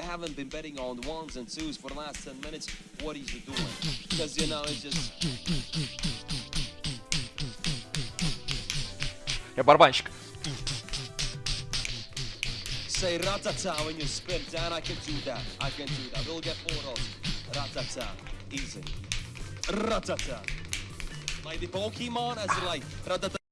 I haven't been betting on ones and twos for the last 10 minutes. What is he doing? Because, you know, it's just... Я барабанщик. Say ratata when you spin down. I can do that. I can do that. We'll get four rolls. Ratata. Easy. Ratata. Like the Pokemon as like ratata.